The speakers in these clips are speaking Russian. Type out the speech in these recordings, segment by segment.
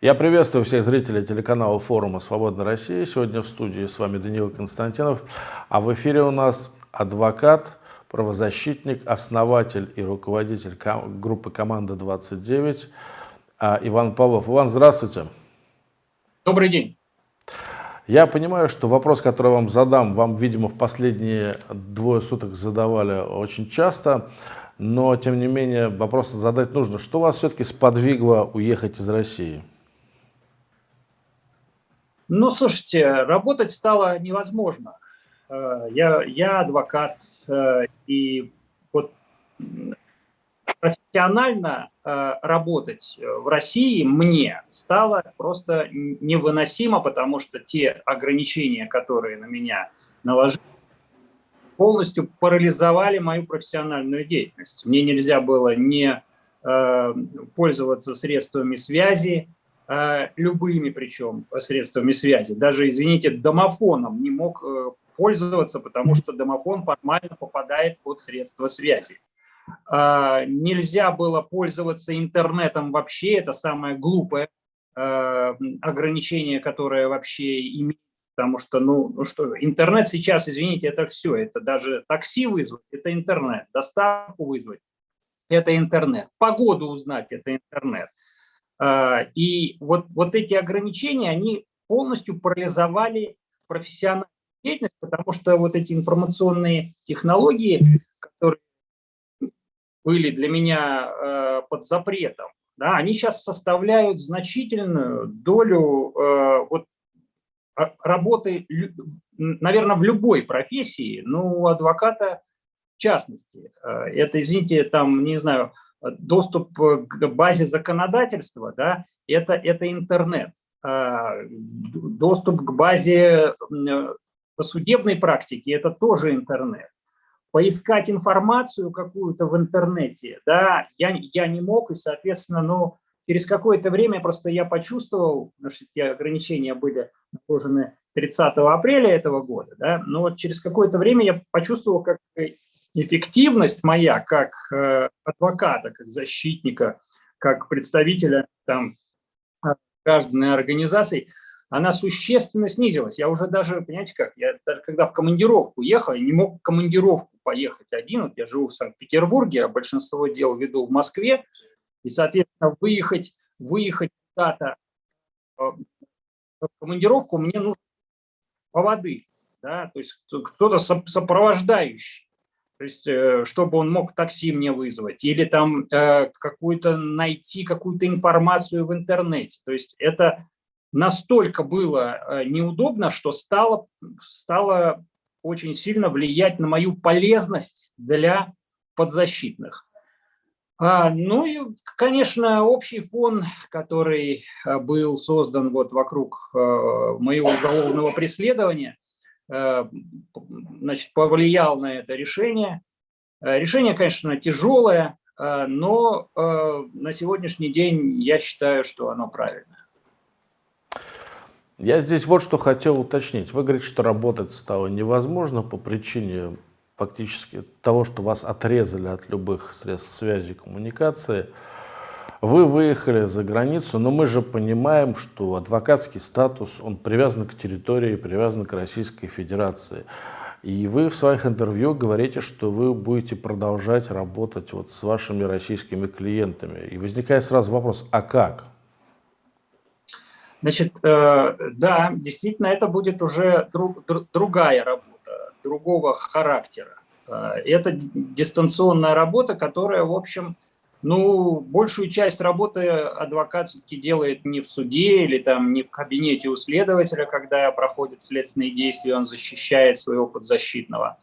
Я приветствую всех зрителей телеканала форума «Свободная Россия». Сегодня в студии с вами Даниил Константинов, а в эфире у нас адвокат, правозащитник, основатель и руководитель группы «Команда-29» а, Иван Павлов. Иван, здравствуйте. Добрый день. Я понимаю, что вопрос, который вам задам, вам, видимо, в последние двое суток задавали очень часто, но, тем не менее, вопрос задать нужно. Что вас все-таки сподвигло уехать из России? Ну, слушайте, работать стало невозможно. Э, я, я адвокат, э, и вот профессионально э, работать в России мне стало просто невыносимо, потому что те ограничения, которые на меня наложили, полностью парализовали мою профессиональную деятельность. Мне нельзя было не пользоваться средствами связи, любыми причем средствами связи. Даже, извините, домофоном не мог э, пользоваться, потому что домофон формально попадает под средства связи. А, нельзя было пользоваться интернетом вообще, это самое глупое ограничение, которое вообще имеет, потому что, ну, ну что, интернет сейчас, извините, это все, это даже такси вызвать, это интернет, доставку вызвать, это интернет, погоду узнать, это интернет. А, и вот, вот эти ограничения, они полностью парализовали профессиональную деятельность, потому что вот эти информационные технологии, которые были для меня э, под запретом, да, они сейчас составляют значительную долю э, вот, а, работы, наверное, в любой профессии, но у адвоката в частности. Э, это, извините, там, не знаю, доступ к базе законодательства, да, это, это интернет. Э, доступ к базе по судебной практике – это тоже интернет поискать информацию какую-то в интернете, да, я, я не мог, и, соответственно, ну, через какое-то время просто я почувствовал, потому что эти ограничения были наложены 30 апреля этого года, да, но вот через какое-то время я почувствовал, как эффективность моя как э, адвоката, как защитника, как представителя там граждан и организаций – она существенно снизилась. Я уже даже, понимаете как, я даже когда в командировку ехал, я не мог в командировку поехать один. Вот я живу в Санкт-Петербурге, а большинство дел веду в Москве. И, соответственно, выехать, выехать куда-то э, в командировку мне нужно по воды. Да? То есть кто-то сопровождающий. То есть, э, чтобы он мог такси мне вызвать, или там э, какую-то найти какую-то информацию в интернете. То есть это настолько было э, неудобно, что стало, стало очень сильно влиять на мою полезность для подзащитных. А, ну и, конечно, общий фон, который был создан вот вокруг моего уголовного преследования, значит, повлиял на это решение. Решение, конечно, тяжелое, но на сегодняшний день я считаю, что оно правильное. Я здесь вот что хотел уточнить. Вы говорите, что работать стало невозможно по причине фактически того, что вас отрезали от любых средств связи и коммуникации. Вы выехали за границу, но мы же понимаем, что адвокатский статус, он привязан к территории, привязан к Российской Федерации. И вы в своих интервью говорите, что вы будете продолжать работать вот с вашими российскими клиентами. И возникает сразу вопрос, а как? Значит, э, да, действительно, это будет уже друг, другая работа, другого характера. Э, это дистанционная работа, которая, в общем, ну, большую часть работы адвокат все-таки делает не в суде или там не в кабинете у следователя, когда проходит следственные действия, он защищает своего подзащитного.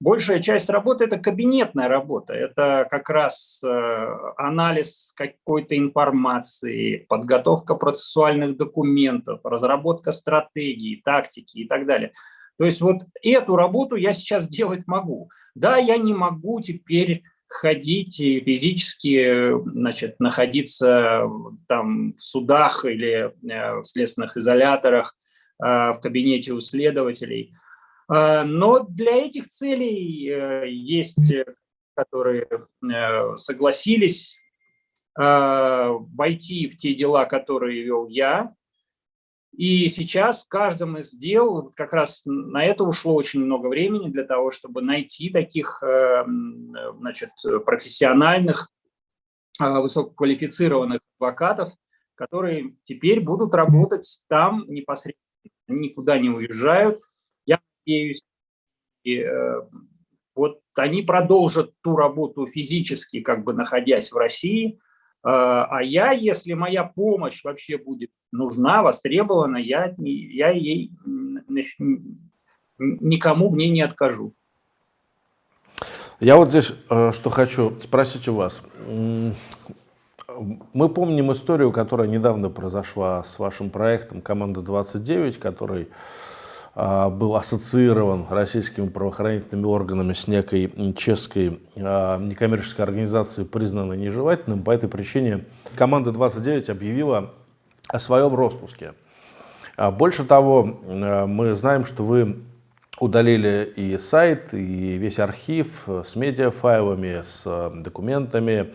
Большая часть работы – это кабинетная работа, это как раз э, анализ какой-то информации, подготовка процессуальных документов, разработка стратегии, тактики и так далее. То есть вот эту работу я сейчас делать могу. Да, я не могу теперь ходить и физически значит, находиться там в судах или э, в следственных изоляторах, э, в кабинете у следователей – но для этих целей э, есть, э, которые э, согласились войти в те дела, которые вел я. И сейчас в каждом из дел как раз на это ушло очень много времени для того, чтобы найти таких значит, профессиональных, высококвалифицированных адвокатов, которые теперь будут работать там непосредственно, никуда не уезжают. Я надеюсь, и, э, вот они продолжат ту работу физически, как бы находясь в России, а, а я, если моя помощь вообще будет нужна, востребована, я, я ей никому в ней не откажу. Я вот здесь э, что хочу спросить у вас. Мы помним историю, которая недавно произошла с вашим проектом «Команда-29», который а, был ассоциирован российскими правоохранительными органами с некой чешской а, некоммерческой организацией, признанной нежелательным. По этой причине «Команда-29» объявила о своем распуске. А, больше того, мы знаем, что вы удалили и сайт, и весь архив с медиафайлами, с документами,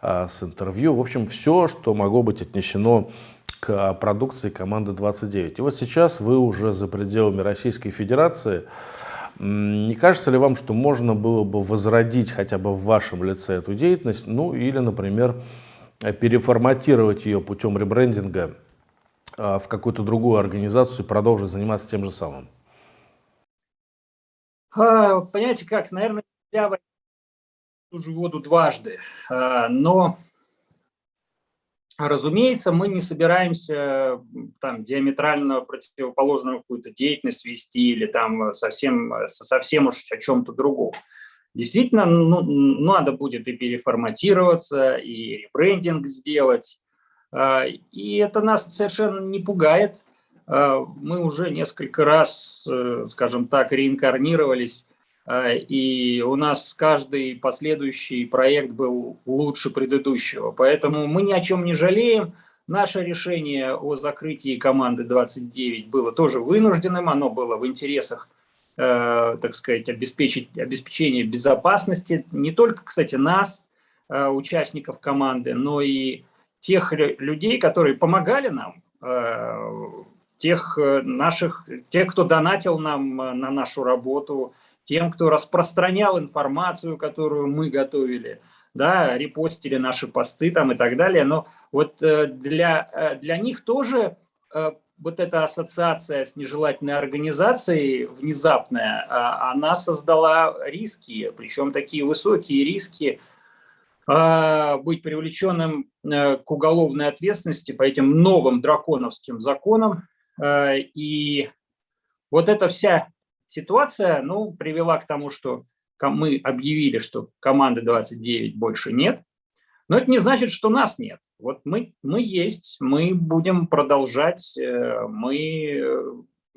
а, с интервью. В общем, все, что могло быть отнесено к продукции команды 29. И вот сейчас вы уже за пределами Российской Федерации. Не кажется ли вам, что можно было бы возродить хотя бы в вашем лице эту деятельность, ну или, например, переформатировать ее путем ребрендинга а, в какую-то другую организацию и продолжить заниматься тем же самым? А, понимаете как, наверное, нельзя ту же воду дважды. А, но, разумеется, мы не собираемся там диаметрально противоположную какую-то деятельность вести или там совсем, совсем уж о чем-то другом. Действительно, ну, надо будет и переформатироваться, и ребрендинг сделать. А, и это нас совершенно не пугает. А, мы уже несколько раз, э, скажем так, реинкарнировались и у нас каждый последующий проект был лучше предыдущего. Поэтому мы ни о чем не жалеем. Наше решение о закрытии команды 29 было тоже вынужденным, оно было в интересах, э, так сказать, обеспечить, обеспечения безопасности не только, кстати, нас, э, участников команды, но и тех людей, которые помогали нам, э, тех наших, тех, кто донатил нам на нашу работу, тем, кто распространял информацию, которую мы готовили, да, репостили наши посты там и так далее. Но вот э, для, э, для них тоже э, вот эта ассоциация с нежелательной организацией внезапная, она создала риски, причем такие высокие риски, быть привлеченным к уголовной ответственности по этим новым драконовским законам. И вот эта вся ситуация ну, привела к тому, что мы объявили, что команды 29 больше нет, но это не значит, что нас нет. Вот мы, мы есть, мы будем продолжать, э, мы э,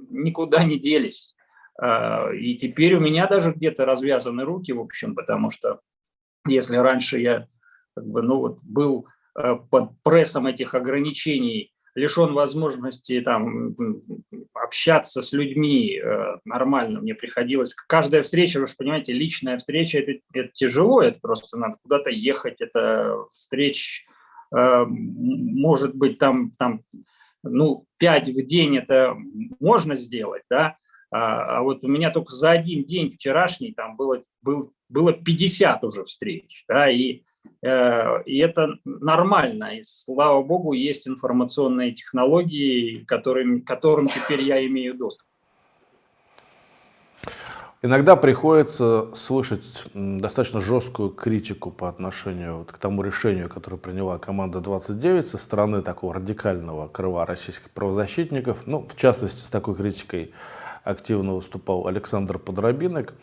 никуда не делись. А, и теперь у меня даже где-то развязаны руки, в общем, потому что если раньше я как бы, ну, вот, был э, под прессом этих ограничений лишен возможности там, общаться с людьми э, нормально, мне приходилось, каждая встреча, вы же понимаете, личная встреча, это, это тяжело, это просто надо куда-то ехать, это встреч, э, может быть, там, там, ну, 5 в день это можно сделать, да, а, а вот у меня только за один день вчерашний там было, был, было 50 уже встреч, да, и и это нормально. И, слава богу, есть информационные технологии, которым, которым теперь я имею доступ. Иногда приходится слышать достаточно жесткую критику по отношению вот к тому решению, которое приняла команда 29 со стороны такого радикального крыла российских правозащитников. Ну, в частности, с такой критикой активно выступал Александр Подробинок.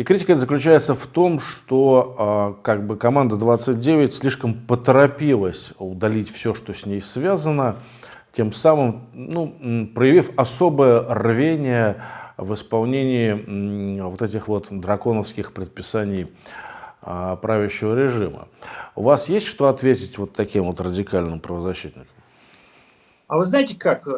И критика заключается в том, что а, как бы команда 29 слишком поторопилась удалить все, что с ней связано, тем самым ну, проявив особое рвение в исполнении вот этих вот драконовских предписаний а, правящего режима. У вас есть что ответить вот таким вот радикальным правозащитникам? А вы знаете как,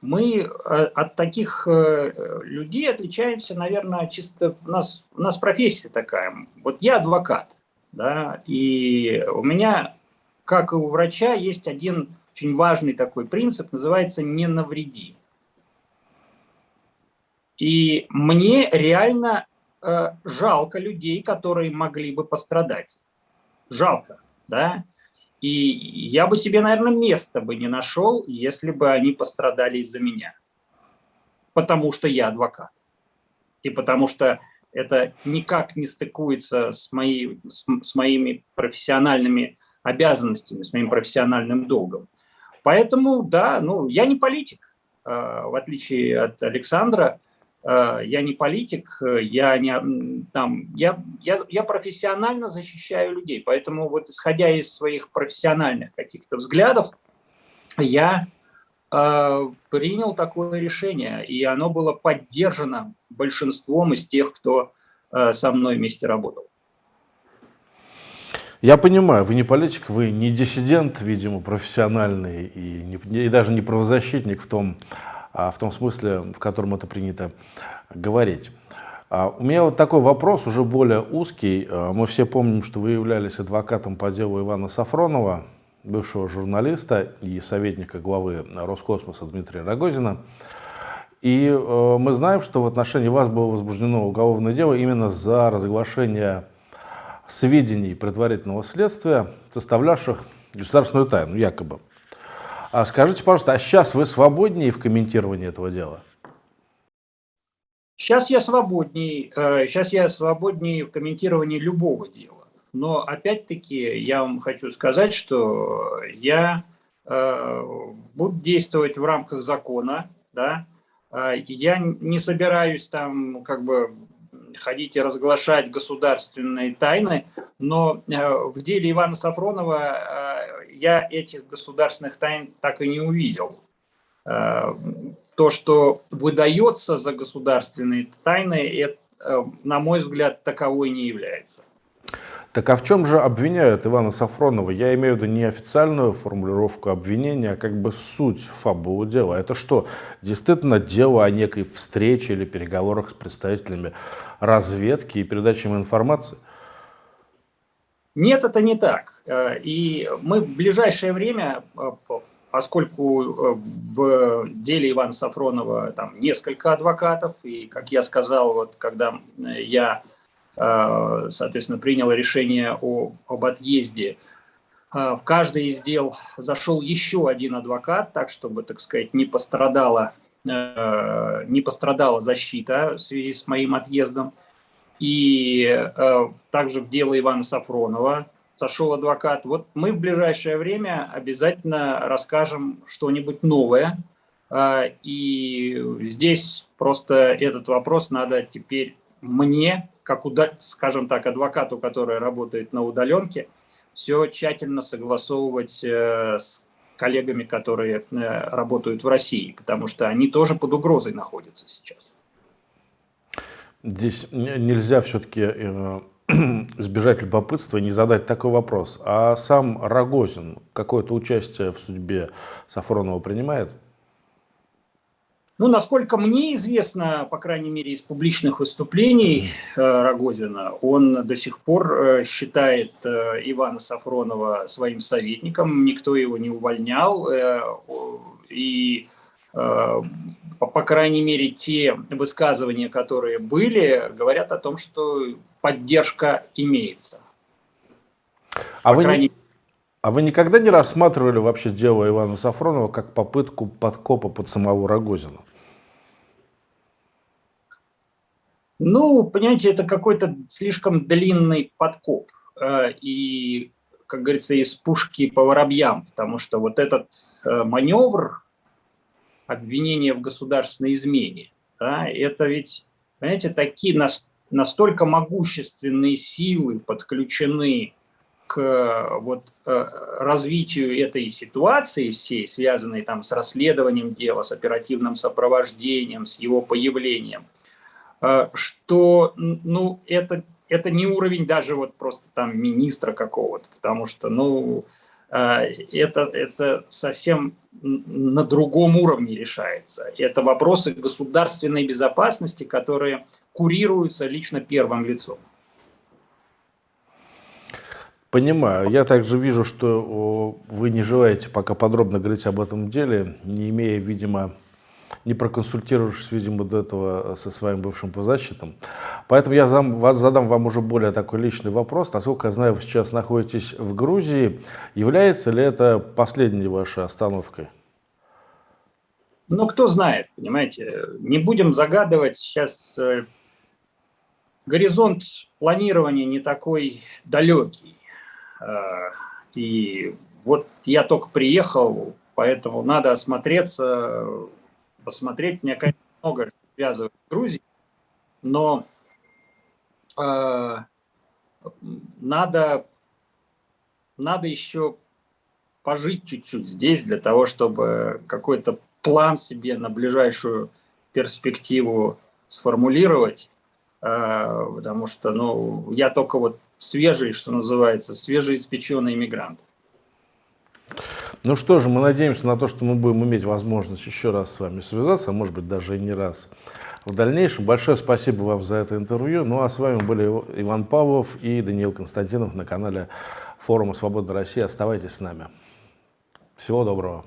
мы э, от таких э, людей отличаемся, наверное, чисто, у нас, у нас профессия такая. Вот я адвокат, Да? И у меня, как и у врача, есть один очень важный такой принцип, называется «не навреди». И мне реально э, жалко людей, которые могли бы пострадать. Жалко, да? И я бы себе, наверное, места бы не нашел, если бы они пострадали из-за меня. Потому что я адвокат. И потому что это никак не стыкуется с, моей, с, с моими профессиональными обязанностями, с моим профессиональным долгом. Поэтому, да, ну, я не политик, э, в отличие от Александра, я не политик, я, не, там, я, я, я профессионально защищаю людей, поэтому вот исходя из своих профессиональных каких-то взглядов, я э, принял такое решение, и оно было поддержано большинством из тех, кто э, со мной вместе работал. Я понимаю, вы не политик, вы не диссидент, видимо, профессиональный и, не, и даже не правозащитник в том, в том смысле, в котором это принято говорить. А, у меня вот такой вопрос, уже более узкий. А, мы все помним, что вы являлись адвокатом по делу Ивана Сафронова, бывшего журналиста и советника главы Роскосмоса Дмитрия Рогозина. И мы знаем, что в отношении вас было возбуждено уголовное дело именно за разглашение сведений предварительного следствия, составлявших государственную тайну, якобы. А скажите, пожалуйста, а сейчас вы свободнее в комментировании этого дела? Сейчас я свободней, сейчас э, я свободнее в комментировании любого дела. Но опять-таки я вам хочу сказать, что я э, буду действовать в рамках закона, да, э, я не собираюсь там как бы ходить и разглашать государственные тайны, но в деле Ивана Сафронова я этих государственных тайн так и не увидел. Э, то, что выдается за государственные тайны, это, на мой взгляд, таковой не является. Так а в чем же обвиняют Ивана Сафронова? Я имею в виду не официальную формулировку обвинения, а как бы суть фабулы дела. Это что, действительно дело о некой встрече или переговорах с представителями разведки и передачи им информации? Нет, это не так. Э, и мы в ближайшее время, э, поскольку э, в деле Ивана Сафронова там несколько адвокатов, и, как я сказал, вот когда я соответственно, принял решение о, об отъезде. В каждый из дел зашел еще один адвокат, так чтобы, так сказать, не пострадала, не пострадала защита в связи с моим отъездом. И также в дело Ивана Сафронова зашел адвокат. Вот мы в ближайшее время обязательно расскажем что-нибудь новое. И здесь просто этот вопрос надо теперь мне как, скажем так, адвокату, который работает на удаленке, все тщательно согласовывать э, с коллегами, которые э, работают в России, потому что они тоже под угрозой находятся сейчас. Здесь нельзя все-таки э, избежать любопытства и не задать такой вопрос. А сам Рогозин какое-то участие в судьбе Сафронова принимает? Ну, насколько мне известно, по крайней мере, из публичных выступлений э, Рогозина, он до сих пор э, считает э, Ивана Сафронова своим советником, никто его не увольнял, и, по крайней мере, те высказывания, которые были, говорят о том, что поддержка имеется. А вы, крайней... а вы никогда не рассматривали вообще дело Ивана Сафронова как попытку подкопа под самого Рогозина? Ну, понимаете, это какой-то слишком длинный подкоп. Э, и, как говорится, из пушки по воробьям, потому что вот этот э, маневр обвинения в государственной измене, да, это ведь, понимаете, такие настолько могущественные силы подключены к вот, э, развитию этой ситуации всей, связанной там с расследованием дела, с оперативным сопровождением, с его появлением – Э, что ну, это, это не уровень даже вот просто там министра какого-то, потому что ну, это, это совсем на другом уровне решается. Это вопросы государственной безопасности, которые курируются лично первым лицом. Понимаю. Я также вижу, что вы не желаете пока подробно говорить об этом деле, не имея, видимо, не проконсультировавшись, видимо, до этого со своим бывшим позащитом. Поэтому я зам, вас, задам вам уже более такой личный вопрос. Насколько я знаю, вы сейчас находитесь в Грузии. Является ли это последней вашей остановкой? Ну, кто знает, понимаете. Не будем загадывать сейчас. Э, горизонт планирования не такой далекий. Э, и вот я только приехал, поэтому надо осмотреться, посмотреть. Мне, конечно, много связывает с Грузией, но э, надо, надо еще пожить чуть-чуть здесь для того, чтобы какой-то план себе на ближайшую перспективу сформулировать, э, потому что ну, я только вот свежий, что называется, свежеиспеченный иммигрант. Ну что же, мы надеемся на то, что мы будем иметь возможность еще раз с вами связаться, а может быть даже и не раз в дальнейшем. Большое спасибо вам за это интервью. Ну а с вами были Иван Павлов и Даниил Константинов на канале форума «Свобода России». Оставайтесь с нами. Всего доброго.